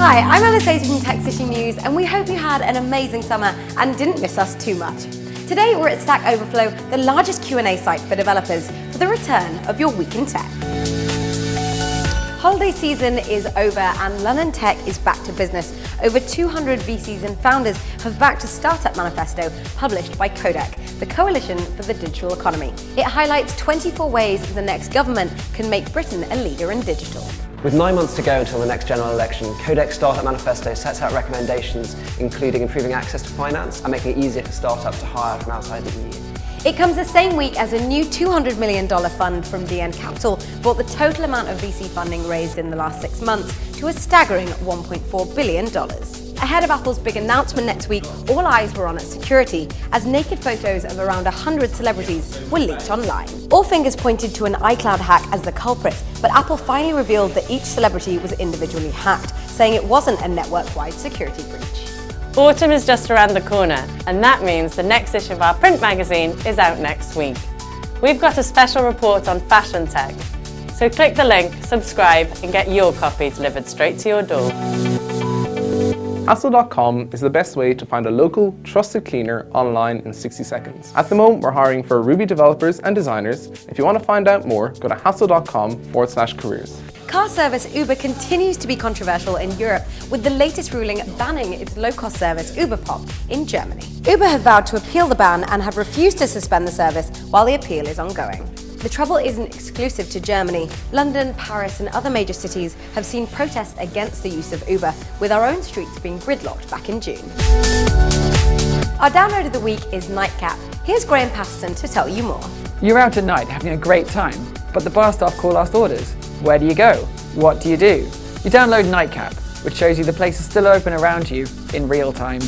Hi, I'm Alice Hayes from Tech City News and we hope you had an amazing summer and didn't miss us too much. Today we're at Stack Overflow, the largest Q&A site for developers, for the return of your Week in Tech. Holiday season is over and London Tech is back to business. Over 200 VCs and founders have backed a startup manifesto published by Coadec, the Coalition for the Digital Economy. It highlights 24 ways the next government can make Britain a leader in digital. With nine months to go until the next general election, Coadec's Startup Manifesto sets out recommendations including improving access to finance and making it easier for startups to hire from outside the EU. It comes the same week as a new $200 million fund from DN Capital brought the total amount of VC funding raised in the last six months to a staggering $1.4 billion. Ahead of Apple's big announcement next week, all eyes were on its security as naked photos of around 100 celebrities were leaked online. All fingers pointed to an iCloud hack as the culprit, but Apple finally revealed that each celebrity was individually hacked, saying it wasn't a network-wide security breach. Autumn is just around the corner, and that means the next issue of our print magazine is out next week. We've got a special report on fashion tech, so click the link, subscribe, and get your copy delivered straight to your door. Hassle.com is the best way to find a local, trusted cleaner online in 60 seconds. At the moment, we're hiring for Ruby developers and designers. If you want to find out more, go to hassle.com forward slash careers. Car service Uber continues to be controversial in Europe, with the latest ruling banning its low-cost service UberPop in Germany. Uber have vowed to appeal the ban and have refused to suspend the service while the appeal is ongoing. The trouble isn't exclusive to Germany. London, Paris and other major cities have seen protests against the use of Uber, with our own streets being gridlocked back in June. Our download of the week is Nightcap. Here's Graham Patterson to tell you more. You're out at night having a great time, but the bar staff call last orders. Where do you go? What do you do? You download Nightcap, which shows you the places still open around you in real time.